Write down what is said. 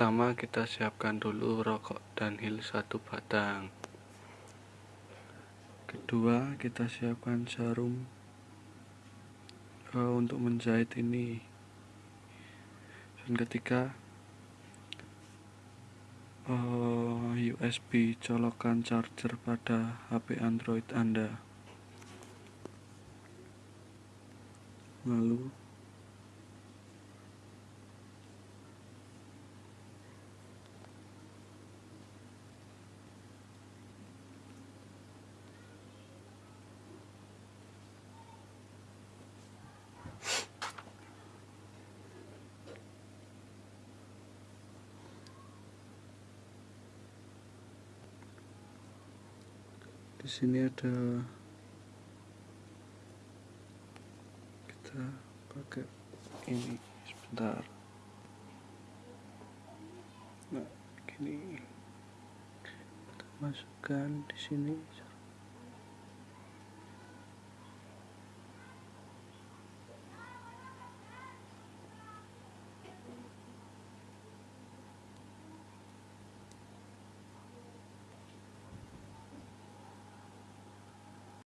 pertama kita siapkan dulu rokok dan hil satu batang. Kedua kita siapkan jarum uh, untuk menjahit ini. Dan ketiga uh, eh, USB colokan charger pada HP Android Anda. Lalu di sini ada kita pakai ini sebentar. Nah gini. Kita masukkan di sini